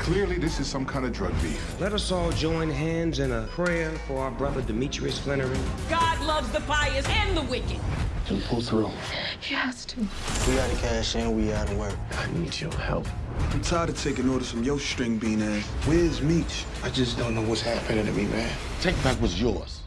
Clearly, this is some kind of drug beef. Let us all join hands in a prayer for our brother Demetrius Flenory. God loves the pious and the wicked. He'll pull through. He has to. We gotta cash in, we gotta work. I need your help. I'm tired of taking orders from your string bean ass. Where's Meech? I just don't know what's happening to me, man. Take back what's yours.